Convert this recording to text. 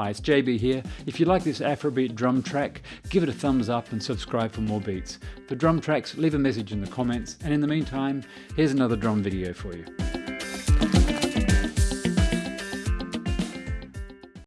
Hi, it's JB here. If you like this Afrobeat drum track, give it a thumbs up and subscribe for more beats. For drum tracks, leave a message in the comments, and in the meantime, here's another drum video for you.